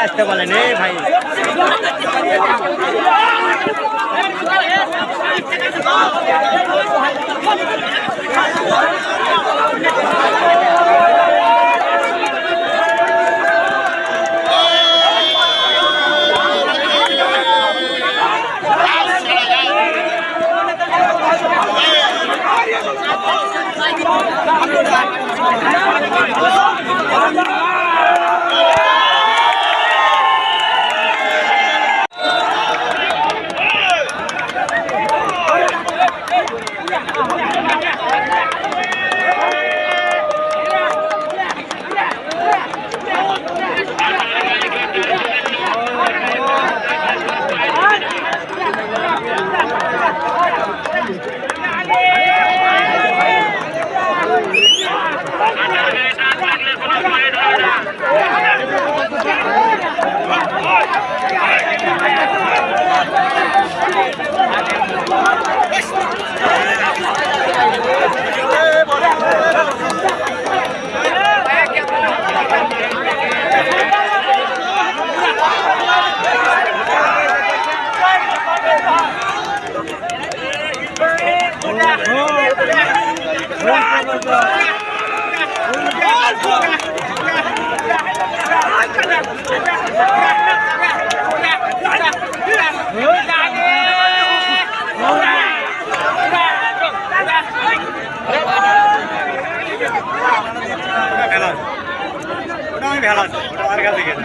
আসতে বলেন এ ভাই। ওটা আমি ভেলা আছে ওটা আমার কাছে গেছে।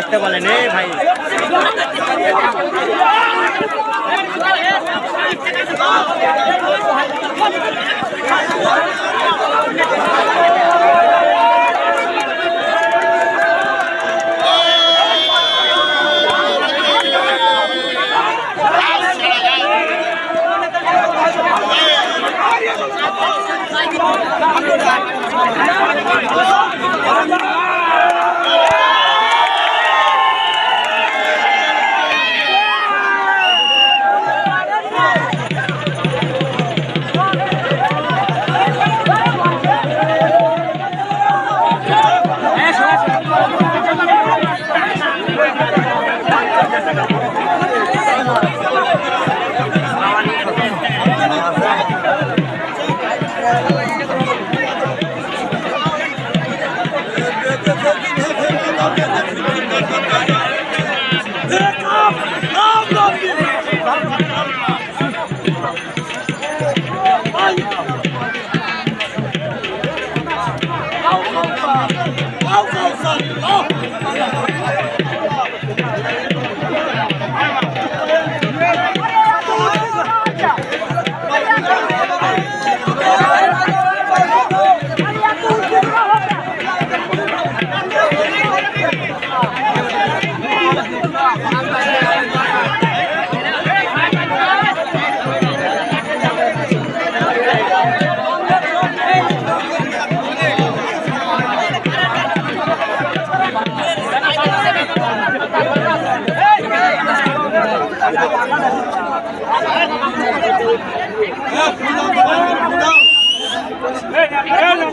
আসতে বলেন এ ভাই 上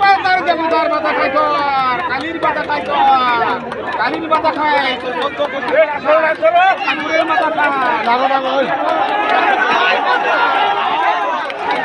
পাতার জমিদার বাতা খাই কর, কালির পাতা খাই কর, কালির বাতা খাই মাথা খাই লাগো লাগো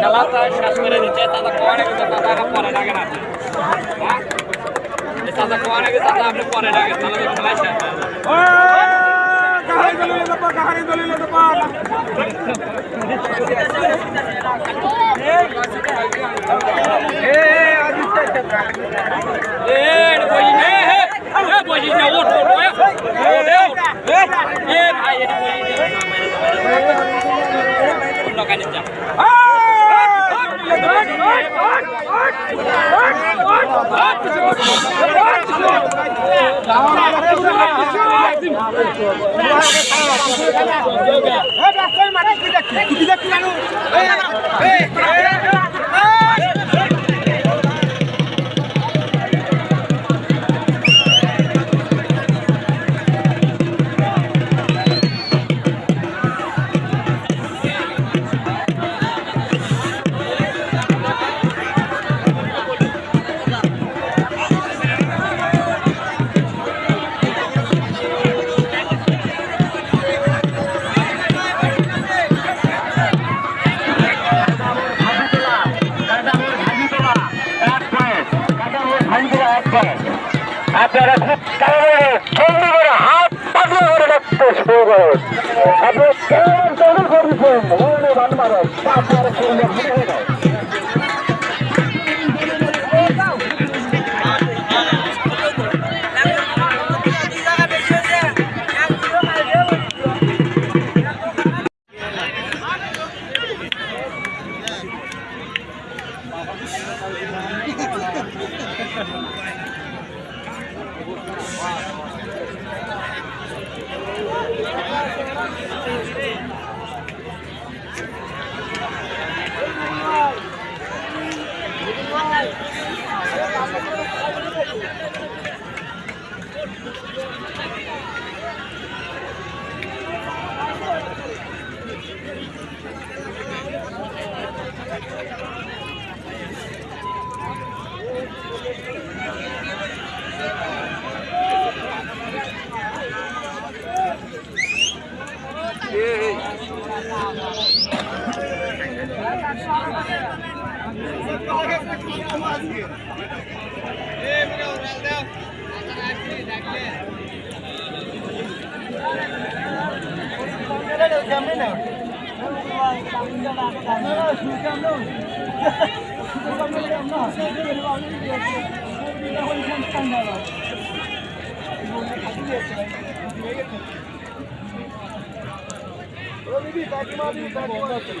খেলা তো শেষ করে দিচ্ছে তাদের কোয়ারে গেছে পরে লাগে না তাদের কোয়ারে গেছে আপনি পরে লাগে তাহলে তো মাঠে কি দেখি কি দেখি জানো আপনারা খুব জলদি করে হাত পাতলা করে রাখতে শুরু করেন। কেমন তৈরি করেছেন মনে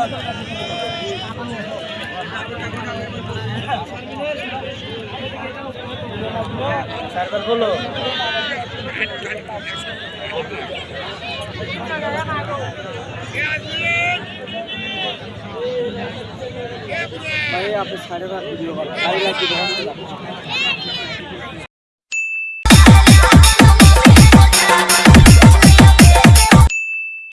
হয় না ভাই আপনি সাড়ে ভাত ভিডিও করেন